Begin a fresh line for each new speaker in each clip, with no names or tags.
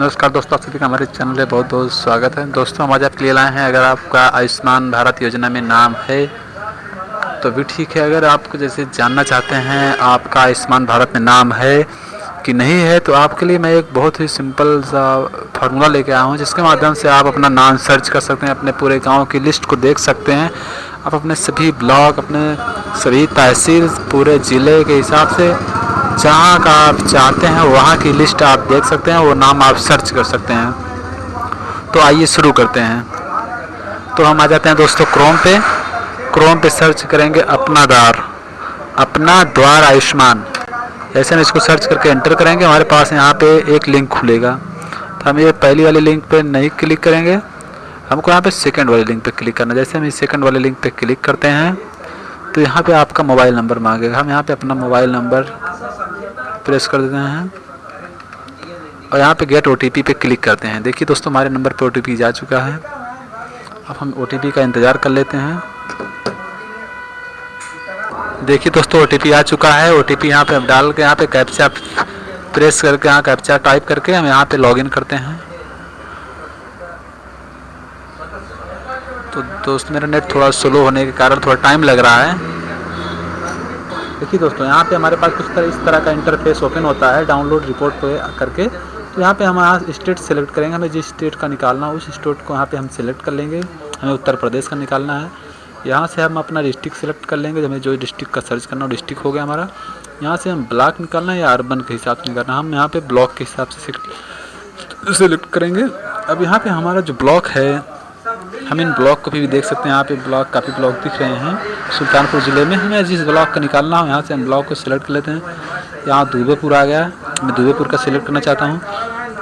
नमस्कार दोस्तों, आप सभी का हमारे चैनल में बहुत बहुत स्वागत है। दोस्तों, हम आज आपके लिए लाए हैं, अगर आपका आयुष्मान भारत योजना में नाम है तो भी ठीक है। अगर आपको जैसे जानना चाहते हैं आपका आयुष्मान भारत में नाम है कि नहीं है तो आपके लिए मैं एक बहुत ही सिंपल सा फार्मूला लेके आया हूँ, जिसके माध्यम से आप अपना नाम सर्च कर सकते हैं, अपने पूरे गाँव की लिस्ट को देख सकते हैं। आप अपने सभी ब्लॉक अपने सभी तहसील, पूरे ज़िले के हिसाब से जहाँ का आप चाहते हैं, वहाँ की लिस्ट आप देख सकते हैं, वो नाम आप सर्च कर सकते हैं। तो आइए शुरू करते हैं। तो हम आ जाते हैं दोस्तों क्रोम पे। क्रोम पे सर्च करेंगे अपना द्वार। अपना द्वार आयुष्मान। ऐसे हम इसको सर्च करके एंटर करेंगे। हमारे पास यहाँ पे एक लिंक खुलेगा। तो हम ये पहली वाली लिंक पे नहीं क्लिक करेंगे। हमको यहाँ पे सेकंड वाले लिंक पे क्लिक करना जैसे हम इस सेकंड वाले लिंक पे क्लिक करते हैं तो यहाँ पे आपका मोबाइल नंबर मांगेगा। हम यहाँ पे अपना मोबाइल नंबर प्रेस कर देते हैं। और यहाँ पे गेट ओटीपी पे क्लिक करते हैं। देखिए दोस्तों, हमारे नंबर पे ओ जा चुका है। अब हम ओटीपी का इंतज़ार कर लेते हैं। देखिए दोस्तों ओटीपी आ चुका है। ओ टी पी यहाँ पे डाल के, यहाँ पे कैप्चा प्रेस करके, यहाँ कैप्चा टाइप करके हम यहाँ पे लॉगिन करते हैं। तो दोस्त, मेरा नेट थोड़ा स्लो होने के कारण थोड़ा टाइम लग रहा है। देखिए दोस्तों, यहाँ पे हमारे पास कुछ तरह, इस तरह का इंटरफेस ओपन होता है डाउनलोड रिपोर्ट पे करके। तो यहाँ पे हम यहाँ स्टेट सेलेक्ट करेंगे, हमें जिस स्टेट का निकालना उस स्टेट को यहाँ पे हम सेलेक्ट कर लेंगे। हमें उत्तर प्रदेश का निकालना है। यहाँ से हम अपना डिस्ट्रिक्ट सेलेक्ट कर लेंगे, हमें जो डिस्ट्रिक्ट का सर्च करना हो डिस्ट्रिक्ट हो गया हमारा। यहाँ से हम ब्लॉक निकालना है या अर्बन के हिसाब से निकालना हम यहाँ पर ब्लॉक के हिसाब से सेलेक्ट करेंगे। अब यहाँ पर हमारा जो ब्लॉक है हम इन ब्लॉक को भी देख सकते हैं। यहाँ पे ब्लॉक काफ़ी ब्लॉक दिख रहे हैं। सुल्तानपुर ज़िले में हमें जिस ब्लॉक का निकालना हो, यहाँ से हम ब्लॉक को सिलेक्ट कर लेते हैं। यहाँ दुबेपुर आ गया। मैं दुबेपुर का सिलेक्ट करना चाहता हूँ।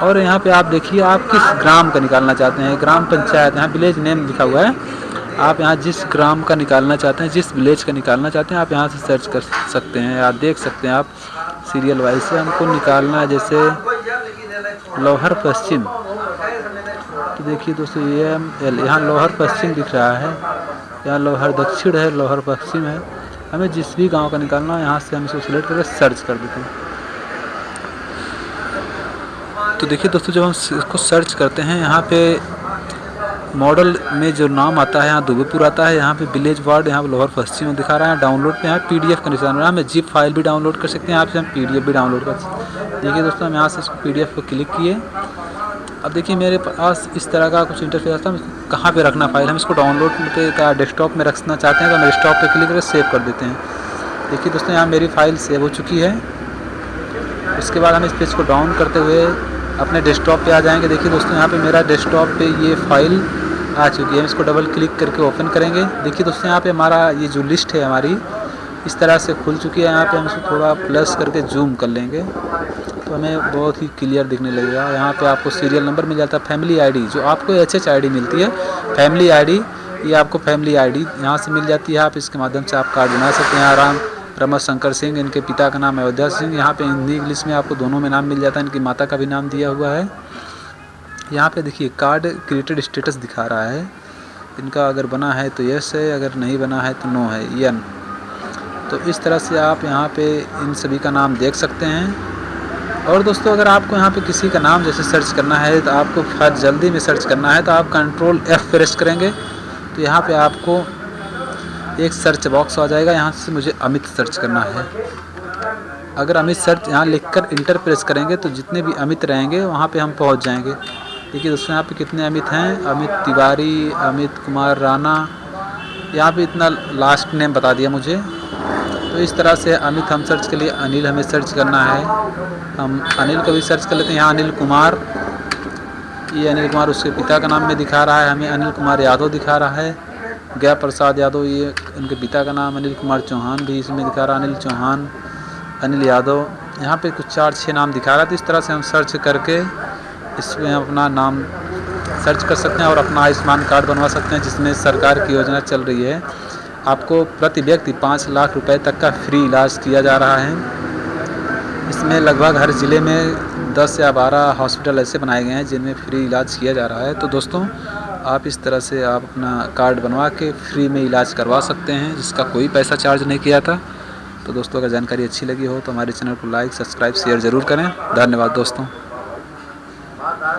और यहाँ पे आप देखिए, आप किस ग्राम का निकालना चाहते हैं? ग्राम पंचायत, यहाँ विलेज नेम लिखा हुआ है। आप यहाँ जिस ग्राम का निकालना चाहते हैं, जिस विलेज का निकालना चाहते हैं, आप यहाँ से सर्च कर सकते हैं। या देख सकते हैं आप। सीरियल वाइज से हमको निकालना है, जैसे लोहर पश्चिम। तो देखिए दोस्तों, ये एल यहाँ लोहर पश्चिम दिख रहा है। यहाँ लोहर दक्षिण है, लोहर पश्चिम है। हमें जिस भी गाँव का निकालना है, यहाँ से हम इसको सिलेक्ट करके सर्च कर देते हैं। तो देखिए दोस्तों, जब हम इसको सर्च करते हैं, यहाँ पे मॉडल में जो नाम आता है, यहाँ दुबेपुर आता है, यहाँ पे विलेज वार्ड यहाँ लोहर पश्चिम में दिखा रहा है डाउनलोड पे, यहाँ पीडीएफ का निशान रहा है। हमें जिप फ़ाइल भी डाउनलोड कर सकते हैं, यहाँ से हम पीडीएफ भी डाउनलोड कर सकते हैं। देखिए दोस्तों, हम यहाँ से इसको पीडीएफ को क्लिक किए। अब देखिए मेरे पास इस तरह का कुछ इंटरफेस आता है कहाँ पे रखना फ़ाइल हम इसको डाउनलोड पे का डेस्कटॉप में रखना चाहते हैं तो हम डेस्कटॉप पे क्लिक करके सेव कर देते हैं। देखिए दोस्तों, यहाँ मेरी फ़ाइल सेव हो चुकी है। उसके बाद हम इस पेज को डाउन करते हुए अपने डेस्कटॉप पे आ जाएँगे। देखिए दोस्तों, यहाँ पे मेरा डेस्कटॉप पे ये फ़ाइल आ चुकी है। हम इसको डबल क्लिक करके ओपन करेंगे। देखिए दोस्तों, यहाँ पे हमारा ये जो लिस्ट है हमारी, इस तरह से खुल चुकी है। यहाँ पे हम इसको थोड़ा प्लस करके जूम कर लेंगे। तो हमें बहुत ही क्लियर दिखने लगेगा। यहाँ पे आपको सीरियल नंबर मिल जाता है फैमिली आईडी जो आपको एच एच आई मिलती है। फैमिली आईडी ये आपको फैमिली आईडी यहाँ से मिल जाती है। आप इसके माध्यम से आप कार्ड बना सकते हैं। आराम रमत शंकर सिंह, इनके पिता का नाम अयोध्या सिंह। यहाँ पे हिंदी, इंग्लिश में आपको दोनों में नाम मिल जाता है। इनकी माता का भी नाम दिया हुआ है। यहाँ पे देखिए कार्ड क्रिएटेड स्टेटस दिखा रहा है। इनका अगर बना है तो यस है, अगर नहीं बना है तो नो है यन तो इस तरह से आप यहाँ पे इन सभी का नाम देख सकते हैं। और दोस्तों, अगर आपको यहाँ पे किसी का नाम जैसे सर्च करना है तो आपको फट जल्दी में सर्च करना है तो आप कंट्रोल एफ़ प्रेस करेंगे। तो यहाँ पे आपको एक सर्च बॉक्स आ जाएगा, यहाँ से मुझे अमित सर्च करना है। अगर अमित सर्च यहाँ लिखकर इंटर प्रेस करेंगे तो जितने भी अमित रहेंगे, वहाँ पे हम पहुँच जाएँगे। देखिए दोस्तों, यहाँ पे कितने अमित हैं? अमित तिवारी, अमित कुमार राणा। यहाँ पे इतना लास्ट नेम बता दिया मुझे। तो इस तरह से अमित, हम सर्च के लिए अनिल हमें सर्च करना है। हम अनिल को भी सर्च कर लेते हैं। यहाँ अनिल कुमार, ये अनिल कुमार उसके पिता का नाम में दिखा रहा है। हमें अनिल कुमार यादव दिखा रहा है। गया प्रसाद यादव, ये उनके पिता का नाम अनिल कुमार चौहान भी इसमें दिखा रहा है। अनिल चौहान, अनिल यादव, यहाँ पे कुछ चार छः नाम दिखा रहा है। तो इस तरह से हम सर्च करके इसमें अपना नाम सर्च कर सकते हैं और अपना आयुष्मान कार्ड बनवा सकते हैं, जिसमें सरकार की योजना चल रही है। आपको प्रति व्यक्ति पाँच लाख रुपए तक का फ्री इलाज किया जा रहा है। इसमें लगभग हर ज़िले में 10 या 12 हॉस्पिटल ऐसे बनाए गए हैं जिनमें फ्री इलाज किया जा रहा है। तो दोस्तों, आप इस तरह से आप अपना कार्ड बनवा के फ्री में इलाज करवा सकते हैं, जिसका कोई पैसा चार्ज नहीं किया था। तो दोस्तों, अगर जानकारी अच्छी लगी हो तो हमारे चैनल को लाइक, सब्सक्राइब, शेयर ज़रूर करें। धन्यवाद दोस्तों।